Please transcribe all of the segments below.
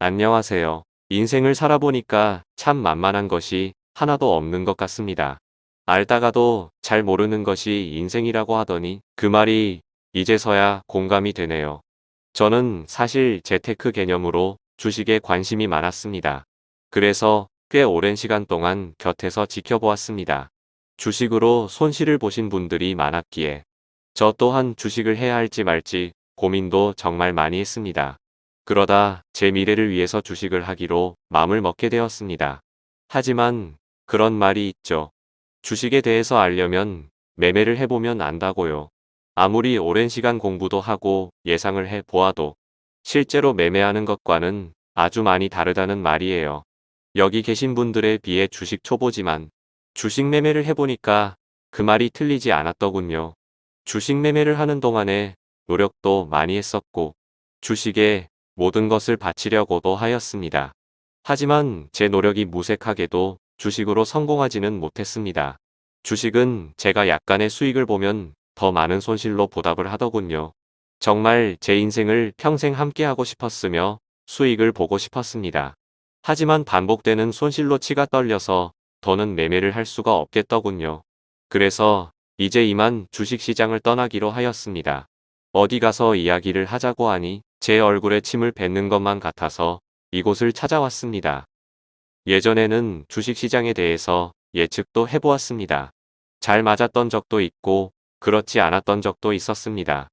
안녕하세요. 인생을 살아보니까 참 만만한 것이 하나도 없는 것 같습니다. 알다가도 잘 모르는 것이 인생이라고 하더니 그 말이 이제서야 공감이 되네요. 저는 사실 재테크 개념으로 주식에 관심이 많았습니다. 그래서 꽤 오랜 시간 동안 곁에서 지켜보았습니다. 주식으로 손실을 보신 분들이 많았기에 저 또한 주식을 해야 할지 말지 고민도 정말 많이 했습니다. 그러다 제 미래를 위해서 주식을 하기로 마음을 먹게 되었습니다. 하지만 그런 말이 있죠. 주식에 대해서 알려면 매매를 해보면 안다고요. 아무리 오랜 시간 공부도 하고 예상을 해 보아도 실제로 매매하는 것과는 아주 많이 다르다는 말이에요. 여기 계신 분들에 비해 주식 초보지만 주식 매매를 해보니까 그 말이 틀리지 않았더군요. 주식 매매를 하는 동안에 노력도 많이 했었고 주식에 모든 것을 바치려고도 하였습니다. 하지만 제 노력이 무색하게도 주식으로 성공하지는 못했습니다. 주식은 제가 약간의 수익을 보면 더 많은 손실로 보답을 하더군요. 정말 제 인생을 평생 함께하고 싶었으며 수익을 보고 싶었습니다. 하지만 반복되는 손실로 치가 떨려서 더는 매매를 할 수가 없겠더군요. 그래서 이제 이만 주식시장을 떠나기로 하였습니다. 어디 가서 이야기를 하자고 하니 제 얼굴에 침을 뱉는 것만 같아서 이곳을 찾아왔습니다. 예전에는 주식시장에 대해서 예측도 해보았습니다. 잘 맞았던 적도 있고 그렇지 않았던 적도 있었습니다.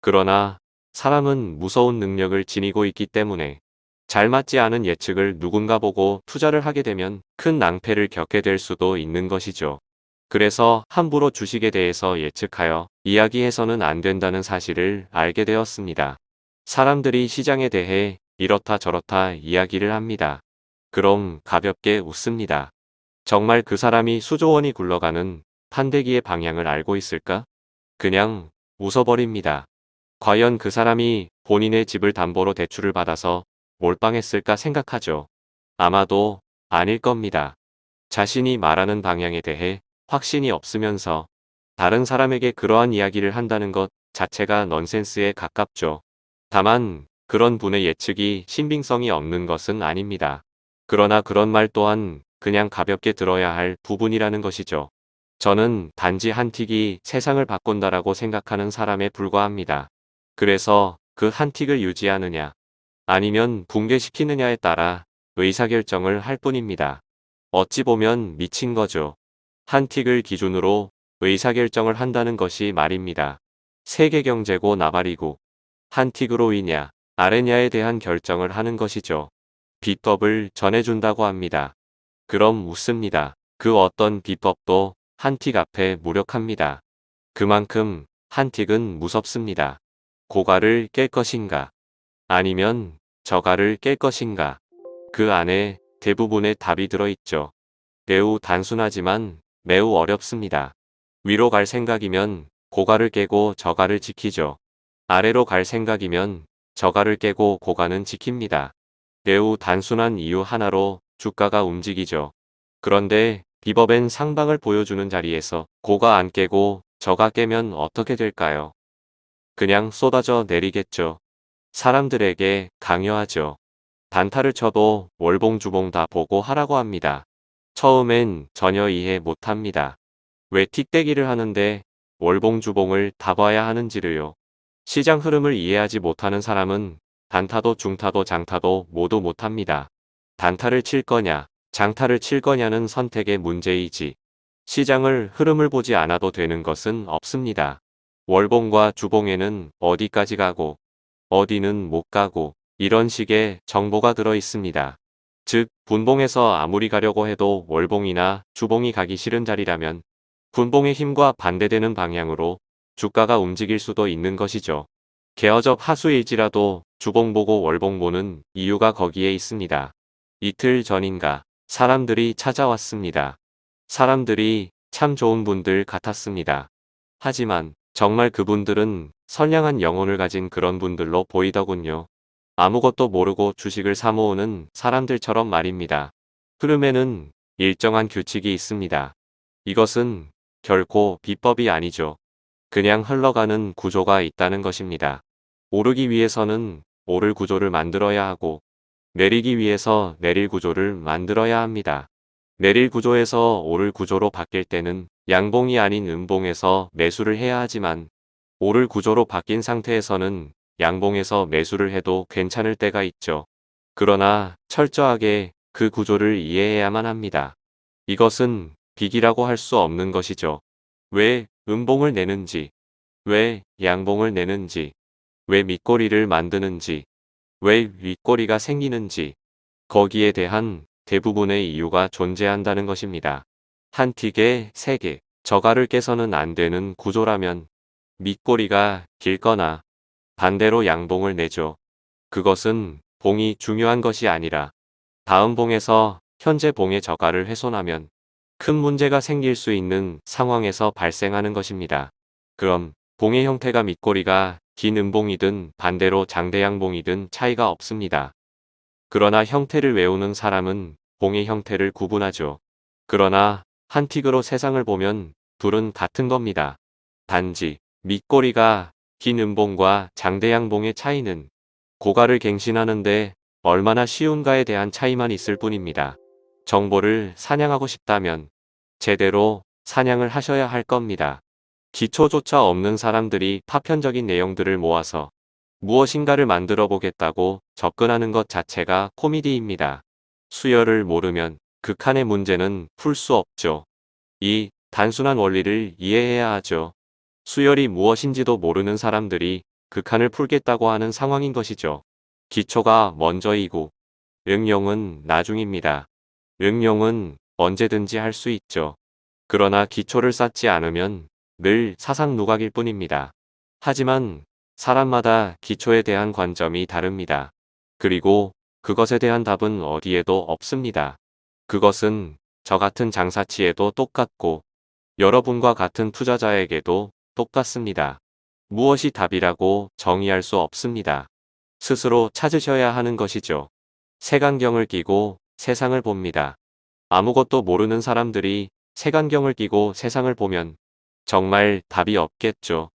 그러나 사람은 무서운 능력을 지니고 있기 때문에 잘 맞지 않은 예측을 누군가 보고 투자를 하게 되면 큰 낭패를 겪게 될 수도 있는 것이죠. 그래서 함부로 주식에 대해서 예측하여 이야기해서는 안 된다는 사실을 알게 되었습니다. 사람들이 시장에 대해 이렇다 저렇다 이야기를 합니다. 그럼 가볍게 웃습니다. 정말 그 사람이 수조 원이 굴러가는 판대기의 방향을 알고 있을까? 그냥 웃어버립니다. 과연 그 사람이 본인의 집을 담보로 대출을 받아서 몰빵했을까 생각하죠. 아마도 아닐 겁니다. 자신이 말하는 방향에 대해 확신이 없으면서 다른 사람에게 그러한 이야기를 한다는 것 자체가 넌센스에 가깝죠. 다만 그런 분의 예측이 신빙성이 없는 것은 아닙니다. 그러나 그런 말 또한 그냥 가볍게 들어야 할 부분이라는 것이죠. 저는 단지 한 틱이 세상을 바꾼다라고 생각하는 사람에 불과합니다. 그래서 그 한 틱을 유지하느냐 아니면 붕괴시키느냐에 따라 의사결정을 할 뿐입니다. 어찌 보면 미친 거죠. 한 틱을 기준으로 의사결정을 한다는 것이 말입니다. 세계경제고 나발이고 한 틱으로 이냐 아래냐에 대한 결정을 하는 것이죠. 비법을 전해준다고 합니다. 그럼 웃습니다. 그 어떤 비법도 한틱 앞에 무력합니다. 그만큼 한 틱은 무섭습니다. 고가를 깰 것인가 아니면 저가를 깰 것인가 그 안에 대부분의 답이 들어있죠. 매우 단순하지만 매우 어렵습니다. 위로 갈 생각이면 고가를 깨고 저가를 지키죠. 아래로 갈 생각이면 저가를 깨고 고가는 지킵니다. 매우 단순한 이유 하나로 주가가 움직이죠. 그런데 비법엔 상방을 보여주는 자리에서 고가 안 깨고 저가 깨면 어떻게 될까요? 그냥 쏟아져 내리겠죠. 사람들에게 강요하죠. 단타를 쳐도 월봉 주봉 다 보고 하라고 합니다. 처음엔 전혀 이해 못합니다. 왜 틱대기를 하는데 월봉 주봉을 다 봐야 하는지를요. 시장 흐름을 이해하지 못하는 사람은 단타도 중타도 장타도 모두 못합니다. 단타를 칠 거냐 장타를 칠 거냐는 선택의 문제이지 시장을 흐름을 보지 않아도 되는 것은 없습니다. 월봉과 주봉에는 어디까지 가고 어디는 못 가고 이런 식의 정보가 들어 있습니다. 즉 분봉에서 아무리 가려고 해도 월봉이나 주봉이 가기 싫은 자리라면 분봉의 힘과 반대되는 방향으로 주가가 움직일 수도 있는 것이죠. 개어적 하수일지라도 주봉 보고 월봉 보는 이유가 거기에 있습니다. 이틀 전인가 사람들이 찾아왔습니다. 사람들이 참 좋은 분들 같았습니다. 하지만 정말 그분들은 선량한 영혼을 가진 그런 분들로 보이더군요. 아무것도 모르고 주식을 사모으는 사람들처럼 말입니다. 흐름에는 일정한 규칙이 있습니다. 이것은 결코 비법이 아니죠. 그냥 흘러가는 구조가 있다는 것입니다. 오르기 위해서는 오를 구조를 만들어야 하고 내리기 위해서 내릴 구조를 만들어야 합니다. 내릴 구조에서 오를 구조로 바뀔 때는 양봉이 아닌 음봉에서 매수를 해야 하지만 오를 구조로 바뀐 상태에서는 양봉에서 매수를 해도 괜찮을 때가 있죠. 그러나 철저하게 그 구조를 이해해야만 합니다. 이것은 빅이라고 할 수 없는 것이죠. 왜 음봉을 내는지, 왜 양봉을 내는지, 왜 밑꼬리를 만드는지, 왜 윗꼬리가 생기는지, 거기에 대한 대부분의 이유가 존재한다는 것입니다. 한 틱에 3개, 저가를 깨서는 안 되는 구조라면 밑꼬리가 길거나 반대로 양봉을 내죠. 그것은 봉이 중요한 것이 아니라 다음 봉에서 현재 봉의 저가를 훼손하면 큰 문제가 생길 수 있는 상황에서 발생하는 것입니다. 그럼 봉의 형태가 밑꼬리가 긴 음봉이든 반대로 장대양봉이든 차이가 없습니다. 그러나 형태를 외우는 사람은 봉의 형태를 구분하죠. 그러나 한 틱으로 세상을 보면 둘은 같은 겁니다. 단지 밑꼬리가 긴 음봉과 장대양봉의 차이는 고가를 갱신하는데 얼마나 쉬운가에 대한 차이만 있을 뿐입니다. 정보를 사냥하고 싶다면 제대로 사냥을 하셔야 할 겁니다. 기초조차 없는 사람들이 파편적인 내용들을 모아서 무엇인가를 만들어 보겠다고 접근하는 것 자체가 코미디입니다. 수열을 모르면 극한의 문제는 풀 수 없죠. 이 단순한 원리를 이해해야 하죠. 수열이 무엇인지도 모르는 사람들이 극한을 풀겠다고 하는 상황인 것이죠. 기초가 먼저이고 응용은 나중입니다. 응용은 언제든지 할 수 있죠. 그러나 기초를 쌓지 않으면 늘 사상 누각일 뿐입니다. 하지만 사람마다 기초에 대한 관점이 다릅니다. 그리고 그것에 대한 답은 어디에도 없습니다. 그것은 저 같은 장사치에도 똑같고 여러분과 같은 투자자에게도 똑같습니다. 무엇이 답이라고 정의할 수 없습니다. 스스로 찾으셔야 하는 것이죠. 색안경을 끼고 세상을 봅니다. 아무것도 모르는 사람들이 색안경을 끼고 세상을 보면 정말 답이 없겠죠.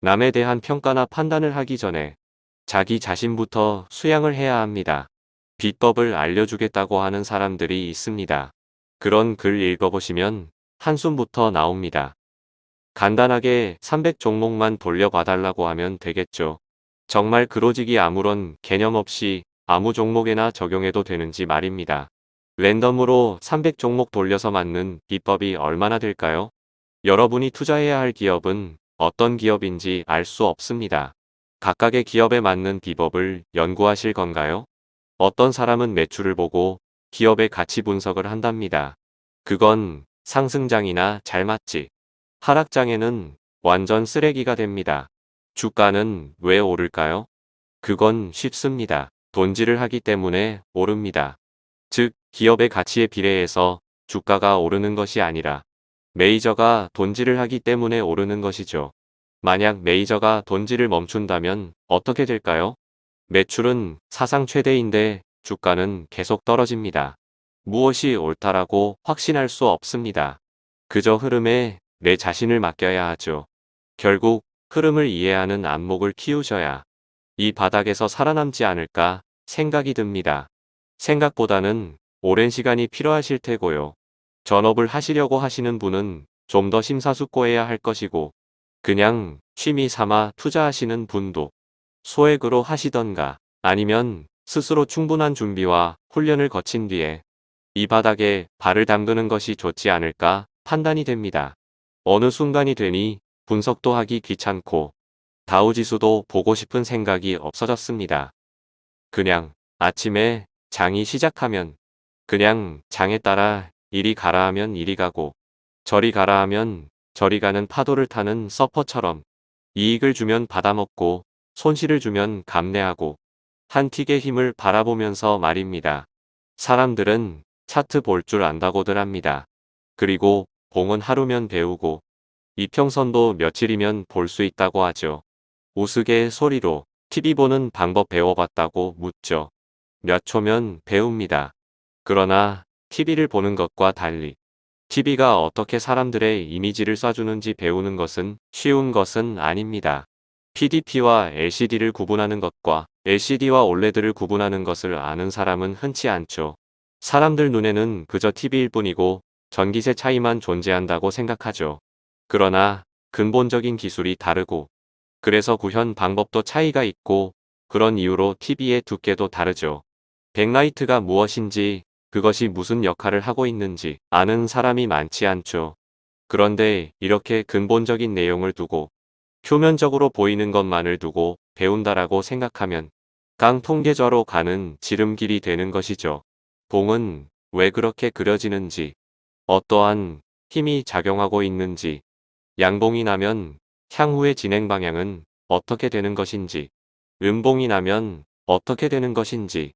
남에 대한 평가나 판단을 하기 전에 자기 자신부터 수양을 해야 합니다. 비법을 알려주겠다고 하는 사람들이 있습니다. 그런 글 읽어보시면 한숨부터 나옵니다. 간단하게 300 종목만 돌려봐달라고 하면 되겠죠. 정말 그로직이 아무런 개념 없이 아무 종목에나 적용해도 되는지 말입니다. 랜덤으로 300 종목 돌려서 맞는 비법이 얼마나 될까요? 여러분이 투자해야 할 기업은 어떤 기업인지 알 수 없습니다. 각각의 기업에 맞는 비법을 연구하실 건가요? 어떤 사람은 매출을 보고 기업의 가치 분석을 한답니다. 그건 상승장이나 잘 맞지. 하락장에는 완전 쓰레기가 됩니다. 주가는 왜 오를까요? 그건 쉽습니다. 돈질을 하기 때문에 오릅니다. 즉, 기업의 가치에 비례해서 주가가 오르는 것이 아니라 메이저가 돈질을 하기 때문에 오르는 것이죠. 만약 메이저가 돈질을 멈춘다면 어떻게 될까요? 매출은 사상 최대인데 주가는 계속 떨어집니다. 무엇이 옳다라고 확신할 수 없습니다. 그저 흐름에 내 자신을 맡겨야 하죠. 결국 흐름을 이해하는 안목을 키우셔야 이 바닥에서 살아남지 않을까 생각이 듭니다. 생각보다는 오랜 시간이 필요하실 테고요. 전업을 하시려고 하시는 분은 좀 더 심사숙고해야 할 것이고 그냥 취미 삼아 투자하시는 분도 소액으로 하시던가 아니면 스스로 충분한 준비와 훈련을 거친 뒤에 이 바닥에 발을 담그는 것이 좋지 않을까 판단이 됩니다. 어느 순간이 되니 분석도 하기 귀찮고 다우지수도 보고 싶은 생각이 없어졌습니다. 그냥 아침에 장이 시작하면 그냥 장에 따라 이리 가라 하면 이리 가고 저리 가라 하면 저리 가는 파도를 타는 서퍼처럼 이익을 주면 받아먹고 손실을 주면 감내하고 한 틱의 힘을 바라보면서 말입니다. 사람들은 차트 볼 줄 안다고들 합니다. 그리고 봉은 하루면 배우고 이평선도 며칠이면 볼 수 있다고 하죠. 우스개 소리로 TV 보는 방법 배워봤다고 묻죠. 몇 초면 배웁니다. 그러나 TV를 보는 것과 달리 TV가 어떻게 사람들의 이미지를 쏴주는지 배우는 것은 쉬운 것은 아닙니다. PDP와 LCD를 구분하는 것과 LCD와 OLED를 구분하는 것을 아는 사람은 흔치 않죠. 사람들 눈에는 그저 TV일 뿐이고 전기세 차이만 존재한다고 생각하죠. 그러나 근본적인 기술이 다르고 그래서 구현 방법도 차이가 있고 그런 이유로 TV의 두께도 다르죠. 백라이트가 무엇인지 그것이 무슨 역할을 하고 있는지 아는 사람이 많지 않죠. 그런데 이렇게 근본적인 내용을 두고 표면적으로 보이는 것만을 두고 배운다라고 생각하면 깡통계좌로 가는 지름길이 되는 것이죠. 봉은 왜 그렇게 그려지는지, 어떠한 힘이 작용하고 있는지, 양봉이 나면 향후의 진행 방향은 어떻게 되는 것인지, 음봉이 나면 어떻게 되는 것인지,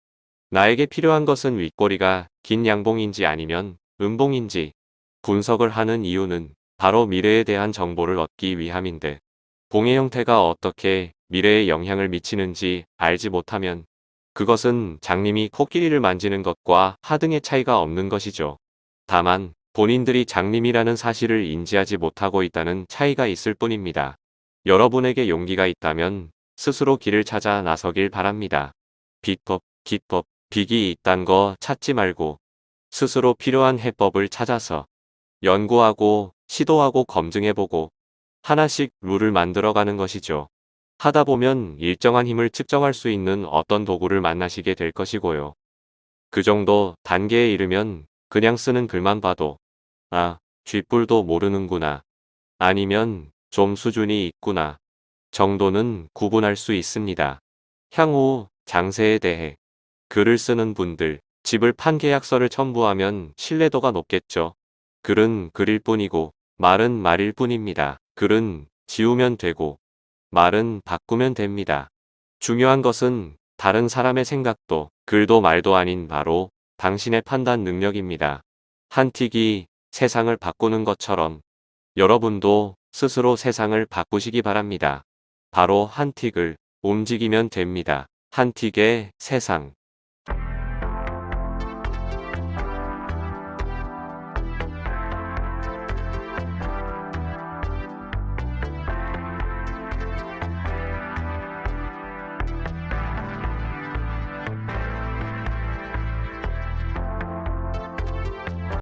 나에게 필요한 것은 윗꼬리가 긴 양봉인지 아니면 음봉인지 분석을 하는 이유는 바로 미래에 대한 정보를 얻기 위함인데 봉의 형태가 어떻게 미래에 영향을 미치는지 알지 못하면 그것은 장님이 코끼리를 만지는 것과 하등의 차이가 없는 것이죠. 다만 본인들이 장님이라는 사실을 인지하지 못하고 있다는 차이가 있을 뿐입니다. 여러분에게 용기가 있다면 스스로 길을 찾아 나서길 바랍니다. 비법, 기법, 빅이 있단 거 찾지 말고 스스로 필요한 해법을 찾아서 연구하고 시도하고 검증해보고 하나씩 룰을 만들어가는 것이죠. 하다 보면 일정한 힘을 측정할 수 있는 어떤 도구를 만나시게 될 것이고요. 그 정도 단계에 이르면 그냥 쓰는 글만 봐도 아, 쥐뿔도 모르는구나. 아니면 좀 수준이 있구나. 정도는 구분할 수 있습니다. 향후 장세에 대해 글을 쓰는 분들, 집을 판 계약서를 첨부하면 신뢰도가 높겠죠. 글은 글일 뿐이고 말은 말일 뿐입니다. 글은 지우면 되고 말은 바꾸면 됩니다. 중요한 것은 다른 사람의 생각도 글도 말도 아닌 바로 당신의 판단 능력입니다. 한 틱이 세상을 바꾸는 것처럼 여러분도 스스로 세상을 바꾸시기 바랍니다. 바로 한 틱을 움직이면 됩니다. 한 틱의 세상